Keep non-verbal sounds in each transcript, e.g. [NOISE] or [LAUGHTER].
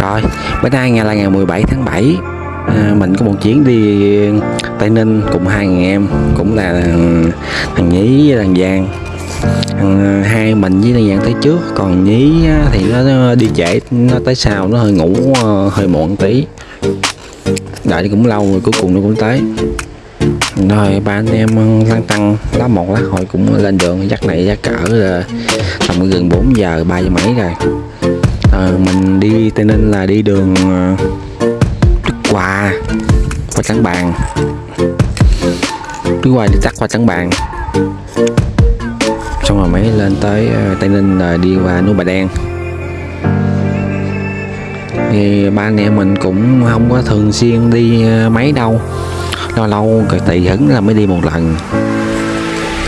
Rồi, bữa nay ngày là ngày 17 tháng 7 à, Mình có một chuyến đi Tây Ninh cùng hai người em Cũng là thằng Nhí với thằng Giang. Thằng, à, Hai mình với thằng Giang tới trước Còn Nhí thì nó, đi trễ Nó tới sau, nó hơi ngủ ờ, hơi muộn tí. Đợi cũng lâu rồi cuối cùng nó cũng tới. Rồi ba anh em ờ, lăn tăng lá một lá hồi cũng lên đường dắt này dắt cỡ là tầm gần 4 giờ ba giờ mấy rồi ờ, mình đi tây ninh là đi đường ờ, đức hòa qua trắng bàn đức hòa đi tắt qua trắng bàn xong rồi mới lên tới ờ, tây ninh là đi qua núi bà đen. Thì ba anh em mình cũng không có thường xuyên đi ờ, mấy đâu. Lâu lâu cái tùy hứng là mới đi một lần.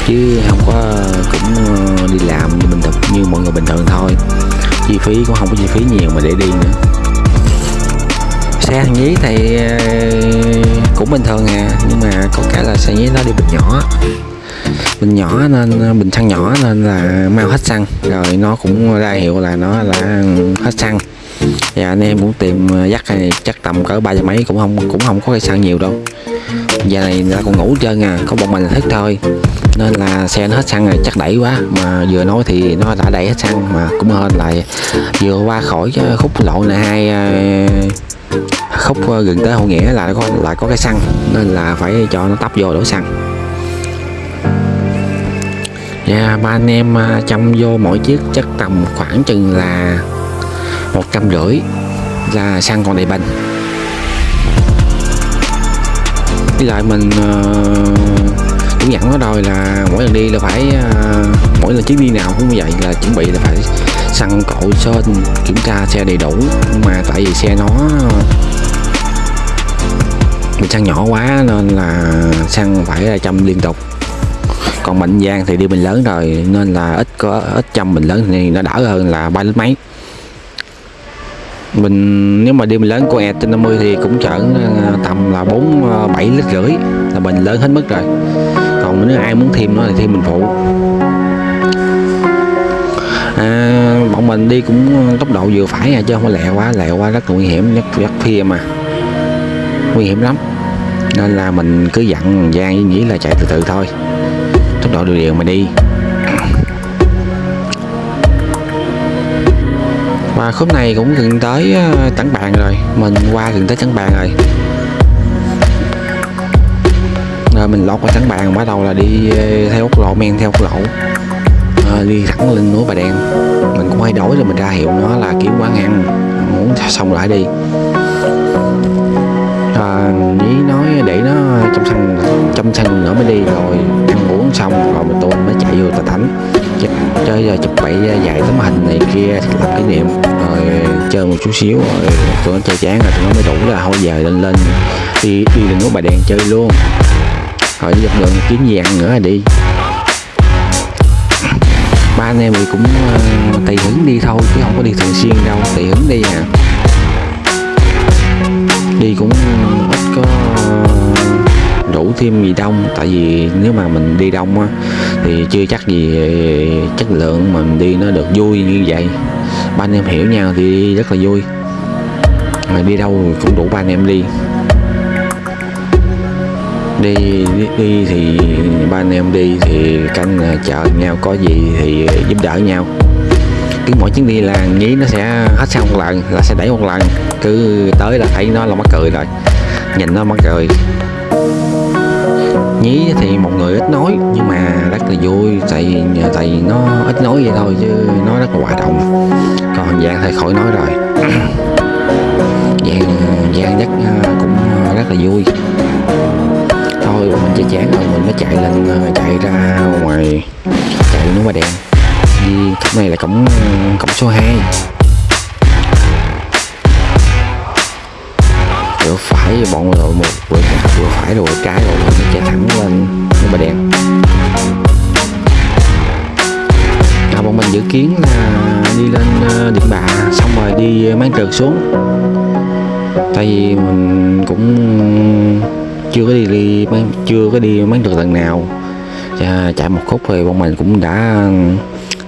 Chứ không có cũng đi làm như bình thường như mọi người bình thường thôi chi phí, cũng không có chi phí nhiều mà để đi nữa. Xe thằng nhí thì ờ, cũng bình thường à nhưng mà có cái là xe nhí nó đi bình nhỏ. Bình nhỏ nên, bình xăng nhỏ nên là mau hết xăng, rồi nó cũng ra hiệu là nó là hết xăng. Và anh em cũng tìm ờ, dắt này chắc tầm cỡ ba giờ mấy cũng không cũng không có cây xăng nhiều đâu giờ này người còn ngủ trơn à có một mình là thức thôi. Nên là xe nó hết xăng rồi, chắc đẩy quá. Mà vừa nói thì nó đã đẩy hết xăng mà cũng hơn lại. Vừa qua khỏi khúc lộ này hai ờ, khúc ờ, gần tới hậu nghĩa là có, lại có cái xăng. Nên là phải cho nó tấp vô đổ xăng. Dạ ba anh em ờ, chăm vô mỗi chiếc chắc tầm khoảng chừng là một trăm rưỡi là xăng còn đầy bình. Với lại mình uh, cũng nó rồi là mỗi lần đi là phải uh, mỗi lần chuyến đi nào cũng vậy là chuẩn bị là phải xăng cội sơn kiểm tra xe đầy đủ. Nhưng mà tại vì xe nó mình xăng nhỏ quá nên là xăng phải là chăm liên tục. Còn mạnh giang thì đi bình lớn rồi nên là ít có ít chăm bình lớn thì nó đỡ hơn là ba lít mấy mình nếu mà đi mình lớn con e trên 50 thì cũng chở à, tầm là 4 7 à, lít rưỡi là mình lớn hết mức rồi. Còn nếu ai muốn thêm nó thì thêm mình phụ. À, bọn mình đi cũng tốc độ vừa phải à chứ không có lẹ quá lẹ quá rất nguy hiểm nhất rất phia mà nguy hiểm lắm. Nên là mình cứ dặn Giang với Nhĩ là chạy từ từ thôi. Tốc độ đều đều mà đi. Và khúc này cũng gần tới ờ, trắng tảng bàn rồi. Mình qua gần tới tảng bàn rồi. Rồi mình lót qua tảng bàn bắt đầu là đi ờ, theo quốc lộ men theo quốc lộ. À, đi thẳng lên núi bà đen. Mình cũng hay đổi rồi mình ra hiệu nó là kiếm quán ăn muốn xong lại đi. À, ý nói để nó trong sân trong sân nữa mới đi rồi ăn uống xong rồi mình tôi mới chạy vô tà thánh chơi giờ chụp bậy à, dạy tấm hình này kia làm kỷ niệm. Rồi chơi một chút xíu rồi tụi nó chơi chán rồi tụi nó mới đủ là thôi giờ lên lên đi đi lên núi bà đèn chơi luôn. Rồi dọc đường kiếm gì ăn nữa là đi. Ba anh em thì cũng uh, tùy hứng đi thôi chứ không có đi thường xuyên đâu tùy hứng đi à. Đi cũng thêm gì đông tại vì nếu mà mình đi đông á thì chưa chắc gì ờ, chất lượng mà mình đi nó được vui như vậy. Ba anh em hiểu nhau thì rất là vui. Mà đi đâu cũng đủ ba anh em đi. Đi đi, đi thì ba anh em đi thì canh ờ, chợ nhau có gì thì giúp đỡ nhau. Cứ mỗi chuyến đi là nghĩ nó sẽ hết xong một lần là sẽ đẩy một lần. Cứ tới là thấy nó là mắc cười rồi. Nhìn nó mắc cười nhí thì một người ít nói, nhưng mà rất là vui, tại vì tại vì nó ít nói vậy thôi chứ nó rất là hoạt động còn dạng thì khỏi nói rồi. [CLEARS THROAT] dự kiến là đi lên à, điện bạ xong rồi đi à, máy trượt xuống. Tại vì mình cũng chưa có đi, đi chưa có đi máy trượt lần nào. Chạy một khúc thì bọn mình cũng đã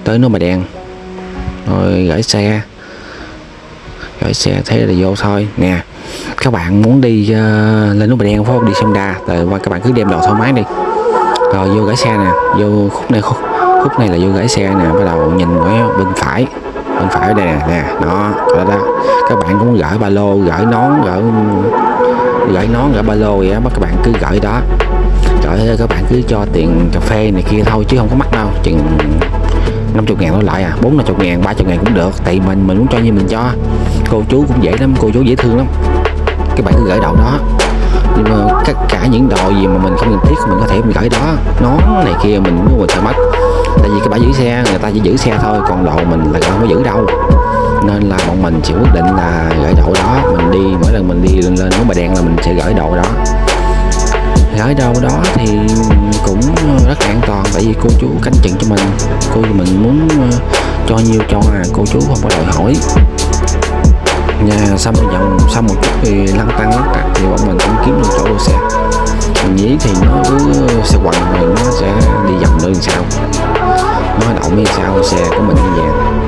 tới núi bà đen. Rồi gửi xe. Gửi xe thế là vô thôi. Nè các bạn muốn đi uh, lên núi Bà Đen phải không đi xem đa rồi qua các bạn cứ đem đồ thoải mái đi. Rồi vô gửi xe nè vô khúc này khúc khúc này là vô gãy xe nè bắt đầu nhìn ở bên phải. Bên phải đây nè nè đó đó, đó. các bạn cũng gửi ba lô gửi nón gửi gửi nón gửi ba lô vậy đó các bạn cứ gửi đó. Gửi các bạn cứ cho tiền cà phê này kia thôi chứ không có mắc đâu chừng 50 ngàn thôi lại à 4 50 ngàn 30 ngàn cũng được tại mình mình muốn cho như mình cho. Cô chú cũng dễ lắm cô chú dễ thương lắm. Các bạn cứ gửi đậu đó. Nhưng mà tất cả những đồ gì mà mình không cần thiết mình có thể mình gửi đó. Nón này kia mình mua mình sẽ mất tại vì cái bãi giữ xe người ta chỉ giữ xe thôi, còn đồ mình là không có giữ đâu. Nên là bọn mình chỉ quyết định là gửi đồ đó, mình đi, mỗi lần mình đi lên lên bãi đen là mình sẽ gửi đồ đó. Gửi đâu đó thì cũng rất là an toàn, tại vì cô chú canh chừng cho mình. Cô mình muốn ờ, cho nhiêu cho à cô chú không có đòi hỏi. Nhà xong một dòng xong một chút thì lăn tăng lắc tạc thì bọn mình cũng kiếm được chỗ đỗ xe. Mình nghĩ thì nó cứ xe quằn rồi, nó sẽ đi vòng nơi làm sao nó động như sao xe của mình như vậy.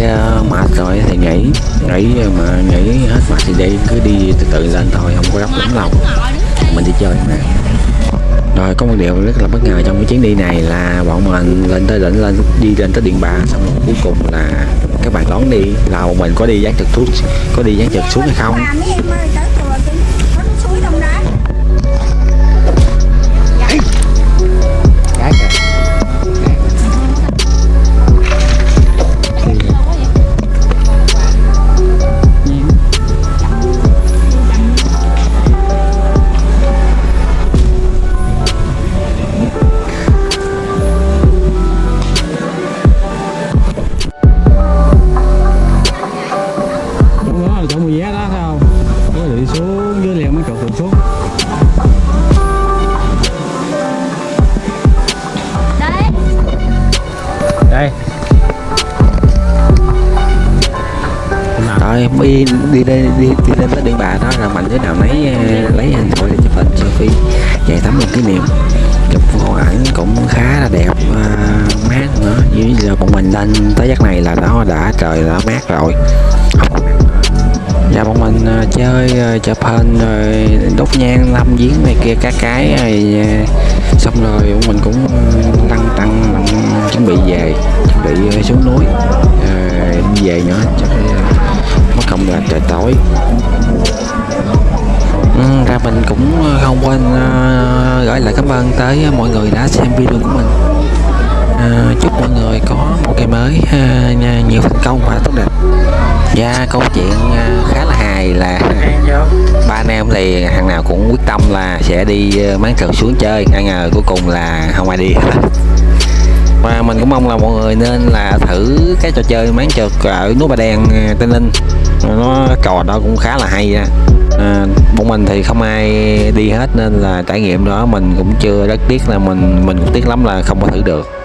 Dạ, mà rồi thì nghỉ. Nghỉ mà nghỉ hết mệt thì đi, cứ đi từ từ lên thôi, không có gấp lắm lâu mình đi chơi mà rồi, có một điều rất là bất ngờ trong cái chuyến đi này là bọn mình lên tới đỉnh, lên, đi lên tới điện bà, xong rồi cuối cùng là các bạn đón đi. Là bọn mình có đi dán trực thuốc, có đi dán trực xuống hay không? Đi đi đi lên tới điện bà đó là mạnh thế nào ờ, lấy lấy hình thôi để chụp hình selfie chạy tắm một kỷ niệm chụp hộ ảnh cũng khá là đẹp à, mát nữa. Như giờ bọn mình lên tới giấc này là nó đã trời đã mát rồi. Không dạ bọn mình ờ, chơi chụp hình rồi đốt nhang lâm giếng này kia các cái rồi xong rồi bọn mình cũng lăn tăng chuẩn bị về chuẩn bị xuống núi. À, về nữa chắc xong là trời tối. Ừ, ra mình cũng ờ, không quên uh, gửi lại cảm ơn tới mọi người đã xem video của mình. Ờ, chúc mọi người có một ngày mới uh, nhiều thành công và tốt đẹp. Và câu chuyện uh, khá là hài là ba anh em thì thằng nào cũng quyết tâm là sẽ đi uh, máng trượt xuống chơi. Ai ngờ cuối cùng là không ai đi. hết [LAUGHS] và mình cũng mong là mọi người nên là thử cái trò chơi máng trượt ở núi Bà Đen ờ, Tây Ninh. Nó trò đó cũng khá là hay á. À, bọn mình thì không ai đi hết nên là trải nghiệm đó mình cũng chưa rất tiếc là mình mình cũng tiếc lắm là không có thử được.